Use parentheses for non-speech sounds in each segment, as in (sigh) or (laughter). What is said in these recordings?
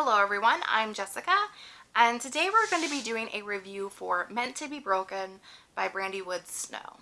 Hello everyone, I'm Jessica and today we're going to be doing a review for Meant to be Broken by Brandy Woods Snow.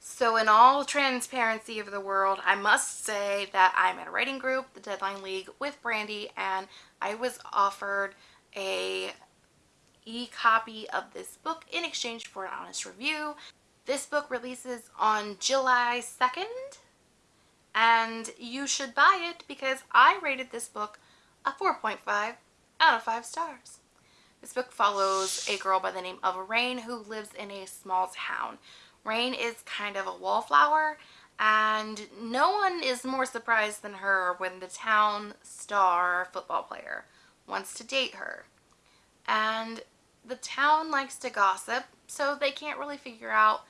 So in all transparency of the world, I must say that I'm in a writing group, the Deadline League, with Brandy and I was offered a e-copy of this book in exchange for an honest review. This book releases on July 2nd and you should buy it because I rated this book a 4.5 out of 5 stars. This book follows a girl by the name of Rain who lives in a small town. Rain is kind of a wallflower and no one is more surprised than her when the town star football player wants to date her. And the town likes to gossip so they can't really figure out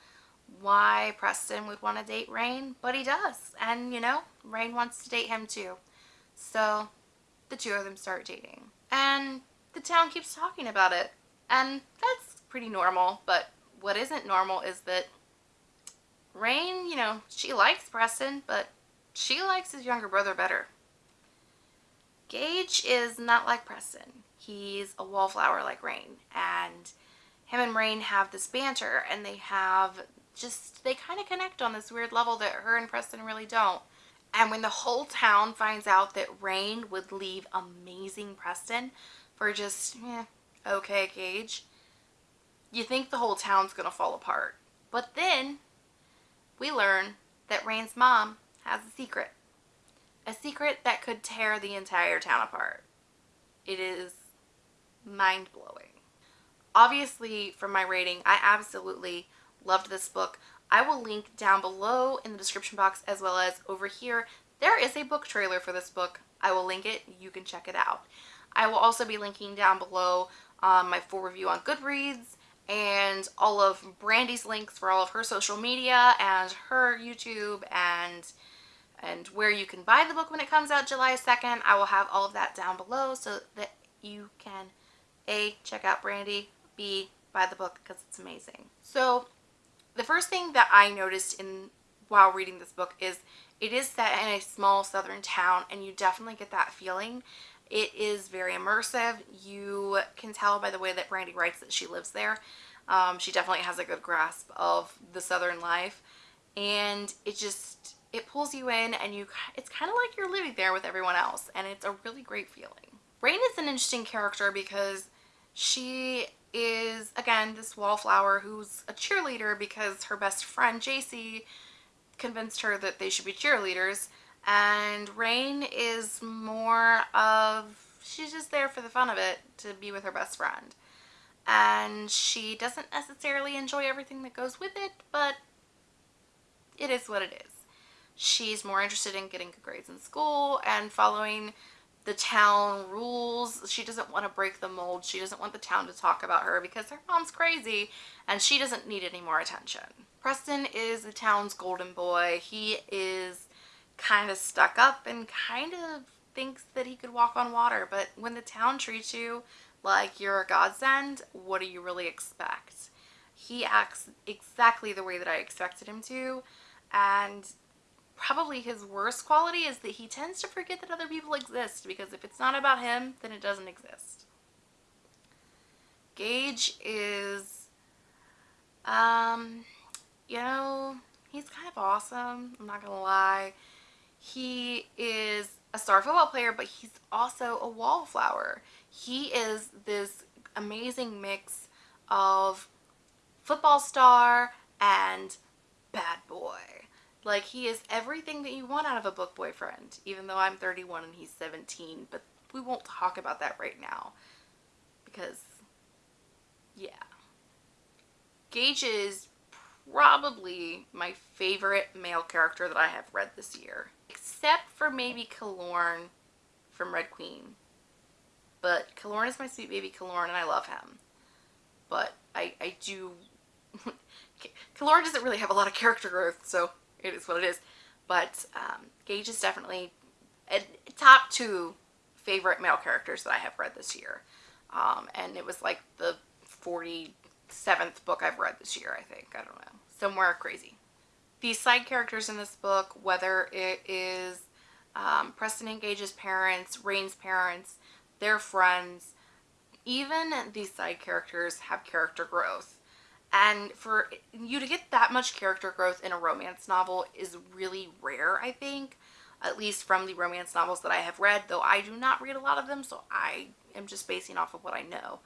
why Preston would want to date Rain, but he does. And you know, Rain wants to date him too. So the two of them start dating. And the town keeps talking about it. And that's pretty normal, but what isn't normal is that Rain, you know, she likes Preston, but she likes his younger brother better. Gage is not like Preston. He's a wallflower like Rain, and him and Rain have this banter, and they have just, they kind of connect on this weird level that her and Preston really don't. And when the whole town finds out that Rain would leave amazing Preston for just, eh, okay, Gage, you think the whole town's going to fall apart. But then we learn that Rain's mom has a secret. A secret that could tear the entire town apart. It is mind-blowing. Obviously, from my rating, I absolutely loved this book. I will link down below in the description box as well as over here. There is a book trailer for this book. I will link it. You can check it out. I will also be linking down below um, my full review on Goodreads and all of Brandy's links for all of her social media and her YouTube and and where you can buy the book when it comes out July 2nd. I will have all of that down below so that you can A, check out Brandy, B, buy the book because it's amazing. So the first thing that I noticed in while reading this book is it is set in a small southern town and you definitely get that feeling. It is very immersive. You can tell by the way that Brandy writes that she lives there. Um, she definitely has a good grasp of the southern life and it just it pulls you in and you it's kind of like you're living there with everyone else and it's a really great feeling. Rain is an interesting character because she is, this wallflower who's a cheerleader because her best friend, JC, convinced her that they should be cheerleaders. And Rain is more of, she's just there for the fun of it to be with her best friend. And she doesn't necessarily enjoy everything that goes with it, but it is what it is. She's more interested in getting good grades in school and following the town rules. She doesn't want to break the mold. She doesn't want the town to talk about her because her mom's crazy and she doesn't need any more attention. Preston is the town's golden boy. He is kind of stuck up and kind of thinks that he could walk on water. But when the town treats you like you're a godsend, what do you really expect? He acts exactly the way that I expected him to. And probably his worst quality is that he tends to forget that other people exist because if it's not about him, then it doesn't exist. Gage is, um, you know, he's kind of awesome. I'm not going to lie. He is a star football player, but he's also a wallflower. He is this amazing mix of football star and bad boy. Like he is everything that you want out of a book boyfriend, even though I'm 31 and he's 17, but we won't talk about that right now because yeah. Gage is probably my favorite male character that I have read this year, except for maybe Kilorn from Red Queen. But Kilorn is my sweet baby Kilorn and I love him. But I, I do... (laughs) Kilorn doesn't really have a lot of character growth, so it is what it is. But um, Gage is definitely a top two favorite male characters that I have read this year. Um, and it was like the 47th book I've read this year, I think. I don't know. Somewhere crazy. These side characters in this book, whether it is um, Preston and Gage's parents, Rain's parents, their friends, even these side characters have character growth. And for you to get that much character growth in a romance novel is really rare, I think. At least from the romance novels that I have read, though I do not read a lot of them, so I am just basing off of what I know.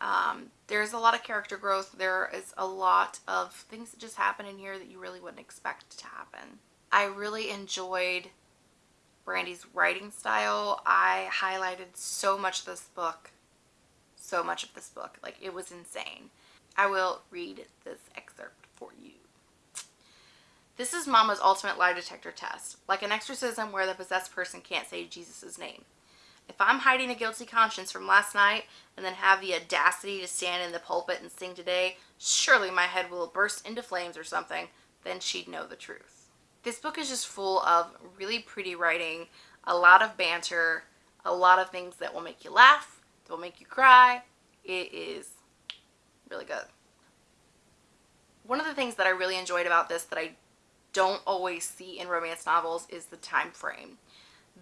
Um, there's a lot of character growth. There is a lot of things that just happen in here that you really wouldn't expect to happen. I really enjoyed Brandy's writing style. I highlighted so much of this book, so much of this book. Like, it was insane. I will read this excerpt for you. This is Mama's ultimate lie detector test, like an exorcism where the possessed person can't say Jesus' name. If I'm hiding a guilty conscience from last night and then have the audacity to stand in the pulpit and sing today, surely my head will burst into flames or something, then she'd know the truth. This book is just full of really pretty writing, a lot of banter, a lot of things that will make you laugh, that will make you cry. It is really good. One of the things that I really enjoyed about this that I don't always see in romance novels is the time frame.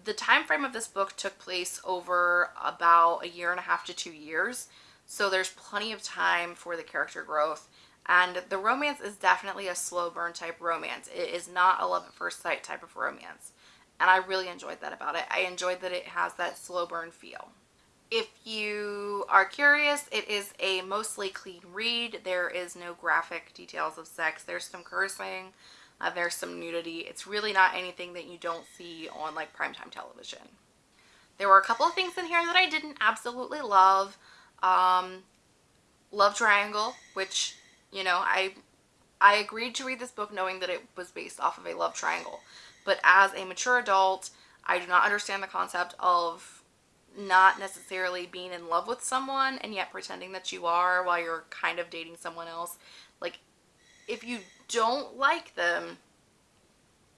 The time frame of this book took place over about a year and a half to two years so there's plenty of time for the character growth. And the romance is definitely a slow burn type romance. It is not a love at first sight type of romance. And I really enjoyed that about it. I enjoyed that it has that slow burn feel if you are curious it is a mostly clean read there is no graphic details of sex there's some cursing uh, there's some nudity. It's really not anything that you don't see on like primetime television. There were a couple of things in here that I didn't absolutely love. Um, love Triangle, which, you know, I I agreed to read this book knowing that it was based off of a love triangle. But as a mature adult, I do not understand the concept of not necessarily being in love with someone and yet pretending that you are while you're kind of dating someone else. Like, if you don't like them,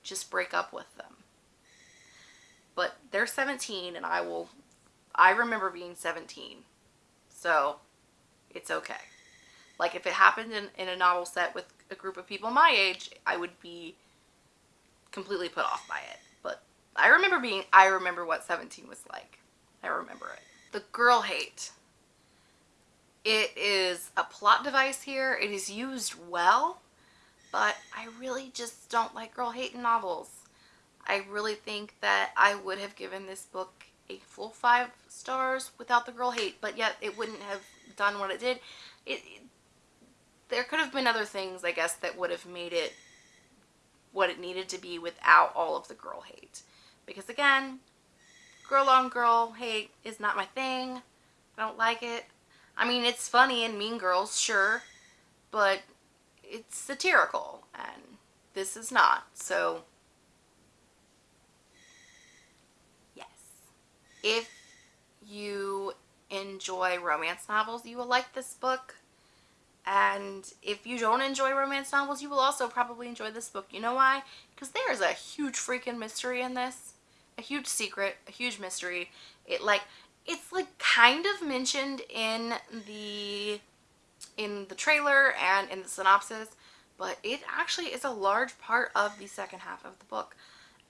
just break up with them. But they're 17 and I will, I remember being 17. So it's okay. Like if it happened in, in a novel set with a group of people my age, I would be completely put off by it. But I remember being, I remember what 17 was like. I remember it. The girl hate. It is a plot device here. It is used well but I really just don't like girl hate in novels. I really think that I would have given this book a full five stars without the girl hate, but yet it wouldn't have done what it did. It, it there could have been other things, I guess, that would have made it what it needed to be without all of the girl hate. Because again, girl on girl hate is not my thing. I don't like it. I mean, it's funny in Mean Girls, sure, but it's satirical and this is not. So yes. If you enjoy romance novels, you will like this book. And if you don't enjoy romance novels, you will also probably enjoy this book. You know why? Because there is a huge freaking mystery in this. A huge secret, a huge mystery. It like, it's like kind of mentioned in the in the trailer and in the synopsis, but it actually is a large part of the second half of the book.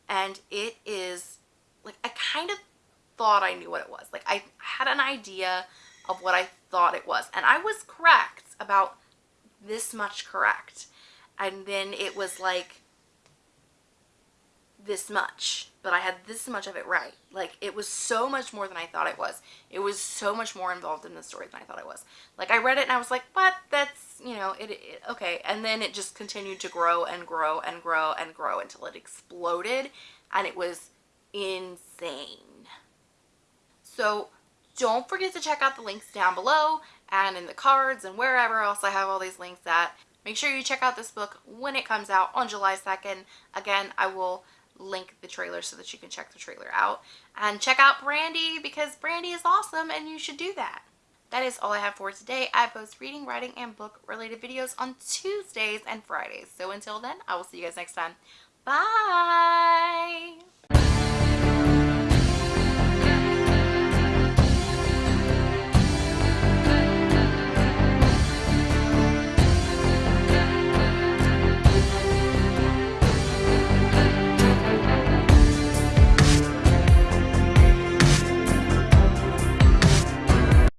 And it is, like, I kind of thought I knew what it was. Like, I had an idea of what I thought it was. And I was correct about this much correct. And then it was like, this much, but I had this much of it right. Like, it was so much more than I thought it was. It was so much more involved in the story than I thought it was. Like, I read it and I was like, what? That's, you know, it, it okay. And then it just continued to grow and grow and grow and grow until it exploded and it was insane. So, don't forget to check out the links down below and in the cards and wherever else I have all these links at. Make sure you check out this book when it comes out on July 2nd. Again, I will link the trailer so that you can check the trailer out. And check out Brandy because Brandy is awesome and you should do that. That is all I have for today. I post reading, writing, and book related videos on Tuesdays and Fridays. So until then, I will see you guys next time. Bye!